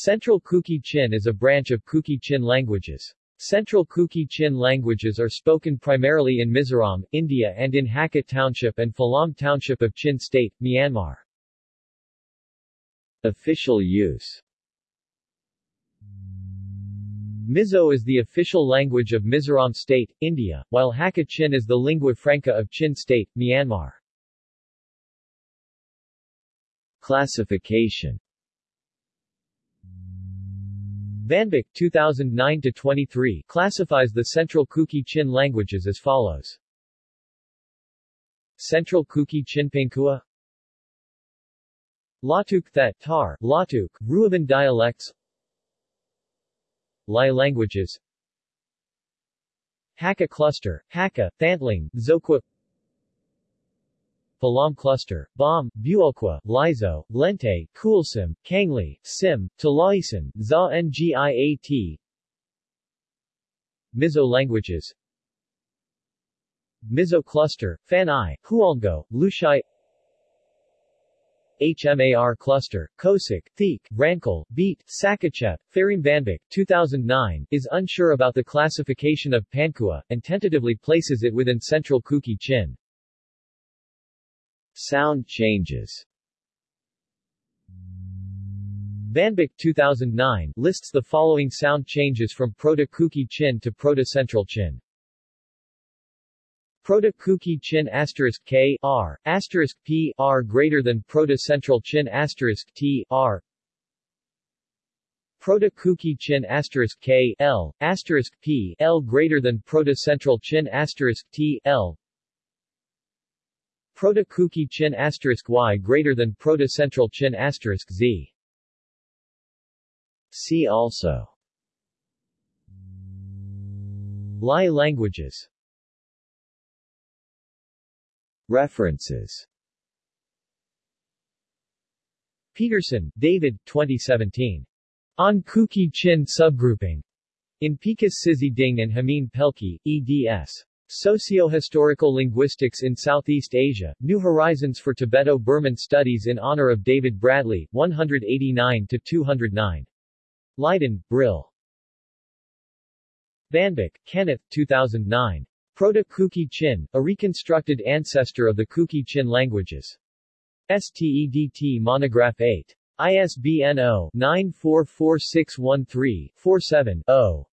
Central Kuki-Chin is a branch of Kuki-Chin languages. Central Kuki-Chin languages are spoken primarily in Mizoram, India and in Hakha Township and Falam Township of Chin State, Myanmar. Official use Mizo is the official language of Mizoram State, India, while Hakha Chin is the lingua franca of Chin State, Myanmar. Classification VanBik 2009-23 classifies the Central Kuki-Chin languages as follows. Central Kuki-Chin Pangkhua Latuk Thet Tar, Latuk, Ruaban dialects. Lai languages. Hakha cluster, Hakha, Thantlang, Zokhua Falam Cluster, Bawm, Bualkhua, Laizo, Lente, Khualsim, Khuangli, Sim, Talaisan, Za Ngiat. Mizo languages. Mizo Cluster, Fanai, Hualngo, Lushai. HMAR Cluster, Kosik, Theek, Rankal, Beat, Sakachep, Farim VanBik, 2009, is unsure about the classification of Pangkhua, and tentatively places it within Central Kuki-Chin. Sound changes. VanBik 2009 lists the following sound changes from Proto-Kuki-Chin to Proto-Central Chin. Proto-Kuki-Chin asterisk K R asterisk P R greater than Proto-Central Chin asterisk T R. Proto-Kuki-Chin asterisk K L asterisk P L greater than Proto-Central Chin asterisk T L Proto-Kuki-Chin y greater than Proto-Central Chin z. See also Lai languages References Peterson, David, 2017. On Kuki-Chin subgrouping. In Picus Sizhi Ding and Hameen Pelkey, eds. Socio-Historical Linguistics in Southeast Asia, New Horizons for Tibeto-Burman Studies in honor of David Bradley, 189-209. Leiden, Brill. VanBik, Kenneth, 2009. Proto-Kuki-Chin, a reconstructed ancestor of the Kuki-Chin languages. STEDT Monograph 8. ISBN 0-944613-47-0.